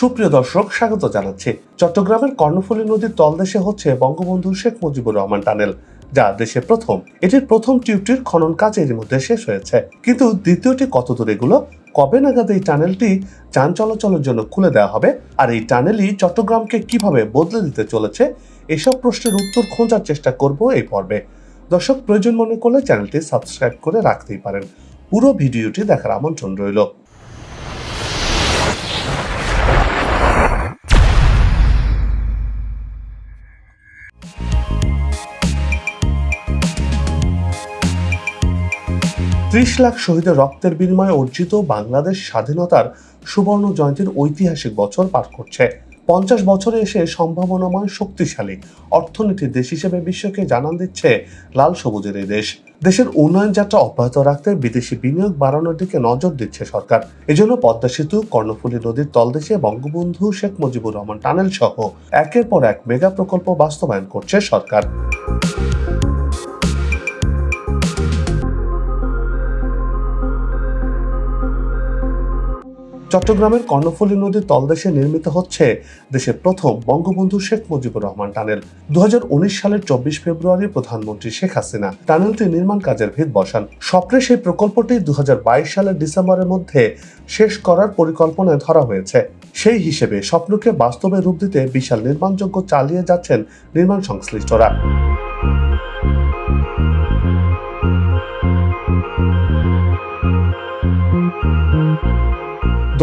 সুপ্রিয় দর্শক, স্বাগত জানাচ্ছি। চট্টগ্রামের কর্ণফুলী নদীর তলদেশে হচ্ছে বঙ্গবন্ধু শেখ মুজিবুর রহমান টানেল, যা দেশে প্রথম, এটির প্রথম টিউবটির খনন কাজ এর মধ্যে শেষ হয়েছে। কিন্তু দ্বিতীয়টি কত দূর এগুলো? কবে নাগাদ এই টানেলটি যান চলাচলের জন্য খুলে দেওয়া হবে? আর এই টানেলই চট্টগ্রামকে কীভাবে বদলে দিতে চলেছে? এসব প্রশ্নের উত্তর খোঁজার চেষ্টা করব এই পর্বে। দর্শক, প্রয়োজন মনে করলে চ্যানেলটি সাবস্ক্রাইব করে রাখতেই পারেন। পুরো ভিডিওটি দেখার আমন্ত্রণ রইল। ত্রিশ লাখ শহীদের রক্তের বিনিময়ে অর্জিত বাংলাদেশ স্বাধীনতার সুবর্ণ জয়ন্তীর ঐতিহাসিক বছর পার করছে। পঞ্চাশ বছরে এসে সম্ভাবনাময় শক্তিশালী অর্থনীতির দেশ হিসেবে বিশ্বকে জানান দিচ্ছে লাল সবুজের এই দেশ। দেশের উন্নয়ন যাত্রা অব্যাহত রাখতে বিদেশি বিনিয়োগ বাড়ানোর দিকে নজর দিচ্ছে সরকার। এজন্য পদ্মা সেতু, কর্ণফুলী নদীর তলদেশে বঙ্গবন্ধু শেখ মুজিবুর রহমান টানেল সহ একের পর এক মেগা প্রকল্প বাস্তবায়ন করছে সরকার। চট্টগ্রামের কর্ণফুলী নদীর তলদেশে নির্মিত হচ্ছে দেশের প্রথম বঙ্গবন্ধু শেখ মুজিবুর রহমান টানেল। দুহাজার উনিশ সালের চব্বিশ ফেব্রুয়ারি প্রধানমন্ত্রী শেখ হাসিনা টানেলটি নির্মাণ কাজের ভিত বসান। স্বপ্নে সেই প্রকল্পটি দু হাজার বাইশ সালের ডিসেম্বরের মধ্যে শেষ করার পরিকল্পনায় ধরা হয়েছে। সেই হিসেবে স্বপ্নকে বাস্তবে রূপ দিতে বিশাল নির্মাণযোগ্য চালিয়ে যাচ্ছেন নির্মাণ সংশ্লিষ্টরা।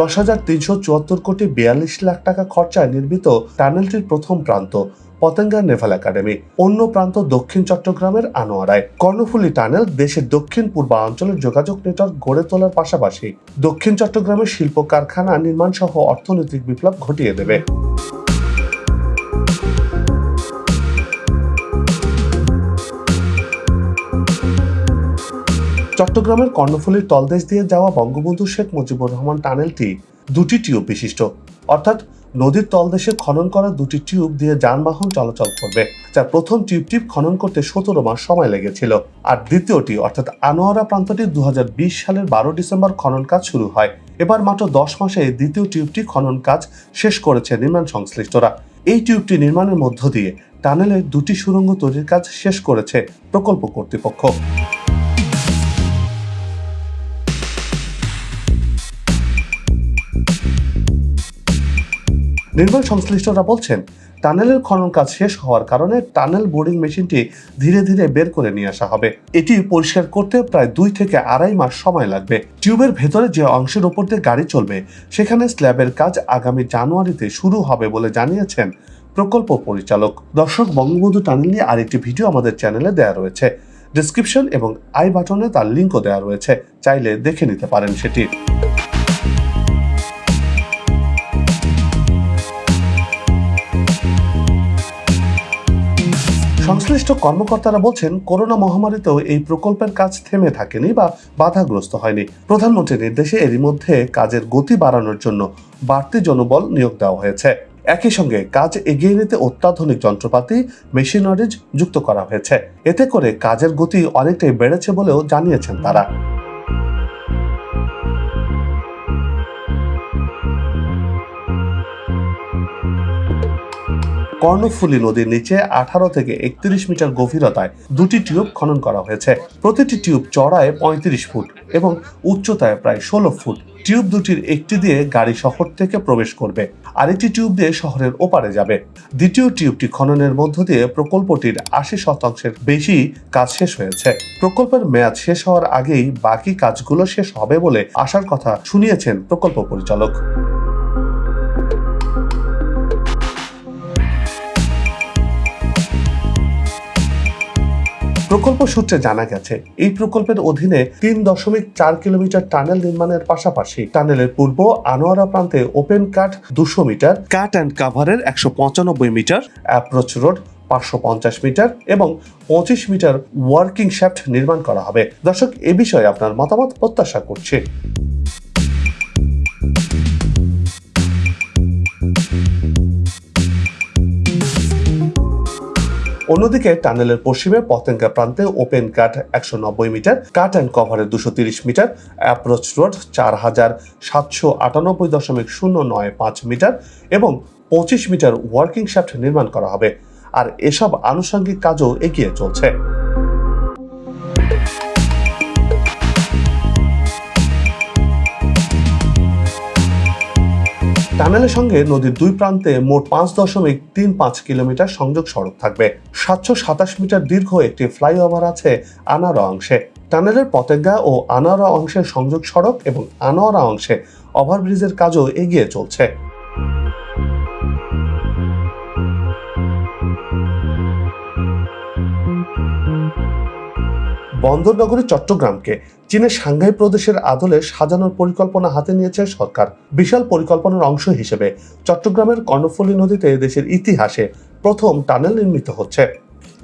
দশ হাজার তিনশো চুয়াত্তর কোটি বিয়াল্লিশ লাখ টাকা খরচায় নির্মিত টানেলটির প্রথম প্রান্ত, পতেঙ্গা নেভাল একাডেমি। অন্য প্রান্ত দক্ষিণ চট্টগ্রামের আনোয়ারায়। কর্ণফুলী টানেল দেশের দক্ষিণ পূর্বাঞ্চলের যোগাযোগ নেটওয়ার্ক গড়ে তোলার পাশাপাশি দক্ষিণ চট্টগ্রামের শিল্প কারখানা নির্মাণ সহ অর্থনৈতিক বিপ্লব ঘটিয়ে দেবে। চট্টগ্রামের কর্ণফুলীর তলদেশ দিয়ে যাওয়া বঙ্গবন্ধু শেখ মুজিবুর রহমান টানেলটি দুটি টিউব বিশিষ্ট। অর্থাৎ নদীর তলদেশে খনন করা দুটি টিউব দিয়ে যানবাহন চলাচল করবে, যার প্রথম টিউবটি খনন করতে সতেরো মাস সময় লেগেছিল। আর দ্বিতীয়টি, অর্থাৎ আনোয়ারা প্রান্তটি দু হাজার বিশ সালের বারো ডিসেম্বর খনন কাজ শুরু হয়। এবার মাত্র দশ মাসে দ্বিতীয় টিউবটি খনন কাজ শেষ করেছে নির্মাণ সংশ্লিষ্টরা। এই টিউবটি নির্মাণের মধ্য দিয়ে টানেলের দুটি সুড়ঙ্গ তৈরির কাজ শেষ করেছে প্রকল্প কর্তৃপক্ষ। নির্মাণ সংশ্লিষ্টরা বলছেন, টানেলের খনন কাজ শেষ হওয়ার কারণে টানেল বোর্ডিং মেশিনটি ধীরে ধীরে বের করে নিয়ে আসা হবে। এটি পরিষ্কার করতে প্রায় দুই থেকে আড়াই মাস সময় লাগবে। টিউবের ভেতরে যে অংশের ওপর দিয়ে গাড়ি চলবে, সেখানে স্ল্যাবের কাজ আগামী জানুয়ারিতে শুরু হবে বলে জানিয়েছেন প্রকল্প পরিচালক। দর্শক, বঙ্গবন্ধু টানেল নিয়ে আরেকটি ভিডিও আমাদের চ্যানেলে দেওয়া রয়েছে। ডিসক্রিপশন এবং আই বাটনে তার লিঙ্কও দেওয়া রয়েছে। চাইলে দেখে নিতে পারেন সেটি। সংশ্লিষ্ট কর্মকর্তারা বলছেন, করোনা মহামারীতেও এই প্রকল্পের কাজ থেমে থাকেনি বা বাধাগ্রস্ত হয়নি। প্রধানমন্ত্রীর নির্দেশে এরই মধ্যে কাজের গতি বাড়ানোর জন্য বাড়তি জনবল নিয়োগ দেওয়া হয়েছে। একই সঙ্গে কাজ এগিয়ে নিতে অত্যাধুনিক যন্ত্রপাতি মেশিনারিজ যুক্ত করা হয়েছে। এতে করে কাজের গতি অনেকটাই বেড়েছে বলেও জানিয়েছেন তারা। কর্ণফুলী নদীর নিচে আঠারো থেকে একত্রিশ মিটার গভীরতায় দুটি টিউব খনন করা হয়েছে। প্রতিটি টিউব চড়ায় পঁয়ত্রিশ ফুট এবং উচ্চতায় প্রায় ষোলো ফুট। টিউব দুটির একটি দিয়ে গাড়ি শহর থেকে প্রবেশ করবে, আরেকটি টিউব দিয়ে শহরের ওপারে যাবে। দ্বিতীয় টিউবটি খননের মধ্য দিয়ে প্রকল্পটির আশি শতাংশের বেশি কাজ শেষ হয়েছে। প্রকল্পের মেয়াদ শেষ হওয়ার আগেই বাকি কাজগুলো শেষ হবে বলে আশার কথা শুনিয়েছেন প্রকল্প পরিচালক। প্রকল্প সূত্রে জানা গেছে, এই প্রকল্পের অধীনে তিন দশমিক চার কিলোমিটার টানেল নির্মাণের পাশাপাশি টানেলের পূর্ব আনোয়ারা প্রান্তে ওপেন কাট দুশো মিটার, কাট অ্যান্ড কাভারের একশো পঁচানব্বই মিটার, অ্যাপ্রোচ রোড পাঁচশো পঞ্চাশ মিটার এবং পঁচিশ মিটার ওয়ার্কিং শ্যাফট নির্মাণ করা হবে। দর্শক, এ বিষয়ে আপনার মতামত প্রত্যাশা করছি। অন্যদিকে টানেলের পশ্চিমে পতেঙ্গা প্রান্তে ওপেন কাট একশো নব্বই মিটার, কাট অ্যান্ড কভারের দুশো মিটার, অ্যাপ্রোচ রোড চার হাজার সাতশো আটানব্বই দশমিক শূন্য নয় পাঁচ মিটার এবং পঁচিশ মিটার ওয়ার্কিং শ্যাফট নির্মাণ করা হবে। আর এসব আনুষঙ্গিক কাজও এগিয়ে চলছে। টানেলের সঙ্গে নদীর দুই প্রান্তে মোট পাঁচ দশমিক তিন পাঁচ কিলোমিটার সংযোগ সড়ক থাকবে। সাতশো সাতাশ মিটার দীর্ঘ একটি ফ্লাইওভার আছে আনারা অংশে। টানেলের পতেঙ্গা ও আনারা অংশের সংযোগ সড়ক এবং আনোয়ারা অংশে ওভারব্রিজের কাজও এগিয়ে চলছে। বন্দরনগরী, চট্টগ্রামকে চীনের সাংঘাই প্রদেশের আদলে সাজানোর পরিকল্পনা হাতে নিয়েছে সরকার। বিশাল পরিকল্পনার অংশ হিসেবে চট্টগ্রামের কর্ণফুলী নদীতে দেশের ইতিহাসে প্রথম টানেল নির্মিত হচ্ছে।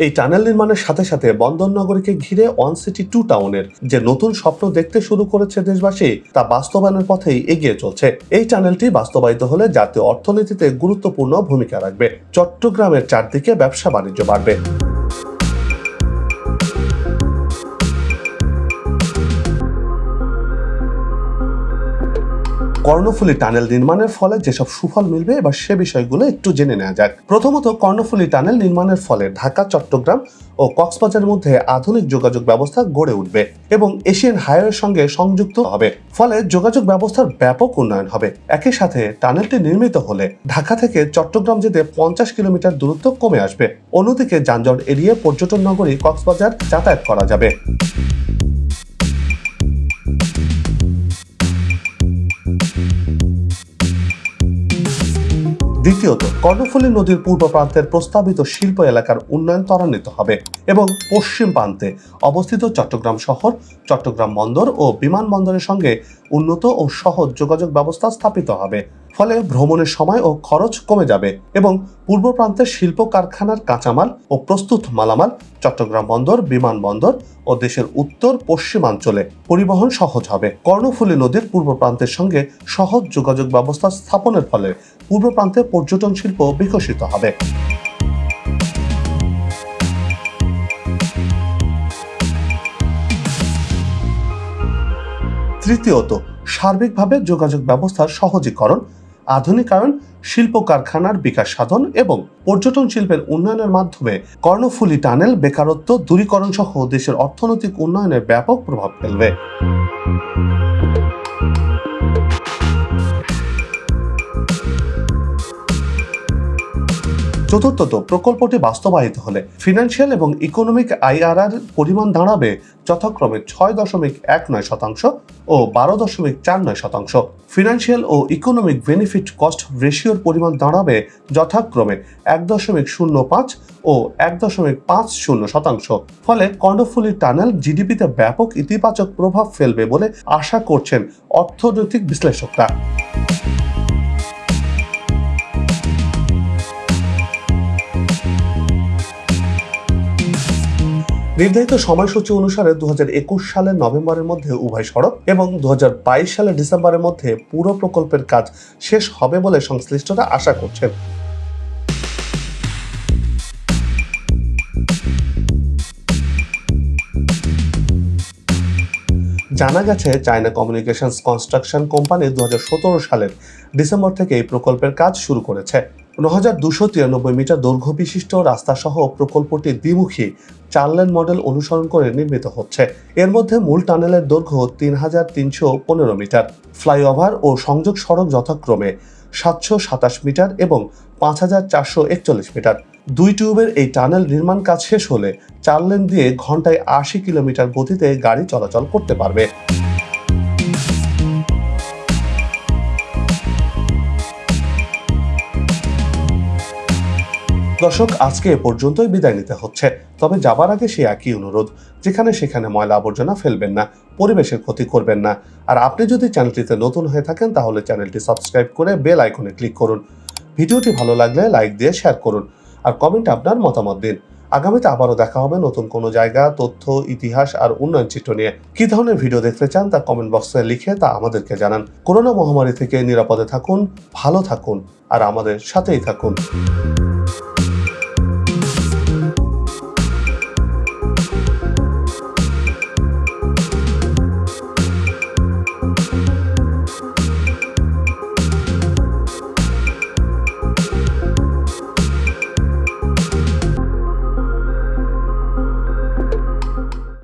এই টানেল নির্মাণের সাথে সাথে বন্দরনগরীকে ঘিরে ওয়ান সিটি টু টাউনের যে নতুন স্বপ্ন দেখতে শুরু করেছে দেশবাসী, তা বাস্তবায়নের পথেই এগিয়ে চলছে। এই টানেলটি বাস্তবায়িত হলে জাতীয় অর্থনীতিতে গুরুত্বপূর্ণ ভূমিকা রাখবে। চট্টগ্রামের চারদিকে ব্যবসা বাণিজ্য বাড়বে। কর্ণফুলী টানেল নির্মাণের ফলে যেসব সুফল মিলবে, এবার সে বিষয়গুলো একটু জেনে নেওয়া যাক। প্রথমত, কর্ণফুলী টানেল নির্মাণের ফলে ঢাকা, চট্টগ্রাম ও কক্সবাজারের মধ্যে আধুনিক যোগাযোগ ব্যবস্থা গড়ে উঠবে এবং এশিয়ান হাইওয়ের সঙ্গে সংযুক্ত হবে। ফলে যোগাযোগ ব্যবস্থার ব্যাপক উন্নয়ন হবে। একই সাথে টানেলটি নির্মিত হলে ঢাকা থেকে চট্টগ্রাম যেতে পঞ্চাশ কিলোমিটার দূরত্ব কমে আসবে। অন্যদিকে যানজট এড়িয়ে পর্যটন নগরী কক্সবাজার যাতায়াত করা যাবে। দ্বিতীয়ত, কর্ণফুলী নদীর পূর্ব প্রান্তের প্রস্তাবিত শিল্প এলাকার উন্নয়ন ত্বরান্বিত হবে এবং পশ্চিম প্রান্তে অবস্থিত চট্টগ্রাম শহর, চট্টগ্রাম বন্দর ও বিমানবন্দরের সঙ্গে উন্নত ও সহজ যোগাযোগ ব্যবস্থা স্থাপিত হবে। ফলে ভ্রমণের সময় ও খরচ কমে যাবে এবং পূর্ব প্রান্তের শিল্প কারখানার কাঁচামাল ও প্রস্তুত মালামাল, চট্টগ্রাম বন্দর বিমানবন্দর ও দেশের উত্তর পশ্চিমাঞ্চলে পরিবহন সহজ হবে। কর্ণফুলী নদীর পূর্ব প্রান্তের সঙ্গে সহজ যোগাযোগ ব্যবস্থা স্থাপনের ফলে পূর্ব প্রান্তে পর্যটন শিল্প বিকশিত হবে। তৃতীয়ত, সার্বিকভাবে যোগাযোগ ব্যবস্থার সহজীকরণ, আধুনিকায়ন, শিল্প কারখানার বিকাশ সাধন এবং পর্যটন শিল্পের উন্নয়নের মাধ্যমে কর্ণফুলী টানেল বেকারত্ব দূরীকরণ সহ দেশের অর্থনৈতিক উন্নয়নে ব্যাপক প্রভাব ফেলবে। চতুর্থত প্রকল্পটি বাস্তবায়িত হলে ফিনান্সিয়াল এবং ইকোনমিক আইআরআর পরিমাণ দাঁড়াবে যথাক্রমে ছয় দশমিক এক নয় শতাংশ ও বারো দশমিক চার নয় শতাংশ। ফিনান্সিয়াল ও ইকোনমিক বেনিফিট কস্ট রেশিওর পরিমাণ দাঁড়াবে যথাক্রমে এক দশমিক শূন্য পাঁচ ও এক দশমিক পাঁচ শূন্য শতাংশ। ফলে কর্ণফুলী টানেল জিডিপিতে ব্যাপক ইতিবাচক প্রভাব ফেলবে বলে আশা করছেন অর্থনৈতিক বিশ্লেষকরা। নির্ধারিত সময়সূচি অনুসারে দু হাজার একুশ সালের নভেম্বরের মধ্যে উভয় সড়ক এবং দু হাজার বাইশ সালের ডিসেম্বরের মধ্যে পুরো প্রকল্পের কাজ শেষ হবে বলে সংশ্লিষ্টরা আশা করছেন। জানা গেছে, চায়না কমিউনিকেশনস কনস্ট্রাকশন কোম্পানি দু হাজার সতেরো সালের ডিসেম্বর থেকে এই প্রকল্পের কাজ শুরু করেছে। ন হাজার দুশো তিরানব্বই মিটার দৈর্ঘ্য বিশিষ্ট রাস্তা সহ প্রকল্পটি দ্বিমুখী চার লেন মডেল অনুসরণ করে নির্মিত হচ্ছে। এর মধ্যে মূল টানেলের দৈর্ঘ্য তিন হাজার তিনশো পনেরো মিটার। ফ্লাইওভার ও সংযোগ সড়ক যথাক্রমে সাতশো সাতাশ মিটার এবং পাঁচ হাজার চারশো একচল্লিশ মিটার। দুই টিউবের এই টানেল নির্মাণ কাজ শেষ হলে চার লেন দিয়ে ঘন্টায় আশি কিলোমিটার গতিতে গাড়ি চলাচল করতে পারবে। দর্শক, আজকে এ পর্যন্তই বিদায় নিতে হচ্ছে। তবে যাবার আগে সে একই অনুরোধ, যেখানে সেখানে ময়লা আবর্জনা ফেলবেন না, পরিবেশের ক্ষতি করবেন না। আর আপনি যদি চ্যানেলটিতে নতুন হয়ে থাকেন, তাহলে চ্যানেলটি সাবস্ক্রাইব করে বেল আইকনে ক্লিক করুন। ভিডিওটি ভালো লাগলে লাইক দিয়ে শেয়ার করুন। আর কমেন্ট আপনার মতামত দিন। আগামীতে আবারও দেখা হবে নতুন কোনো জায়গা, তথ্য, ইতিহাস আর উন্নয়ন চিত্র নিয়ে। কি ধরনের ভিডিও দেখতে চান তা কমেন্ট বক্সে লিখে তা আমাদেরকে জানান। করোনা মহামারী থেকে নিরাপদে থাকুন, ভালো থাকুন, আর আমাদের সাথেই থাকুন।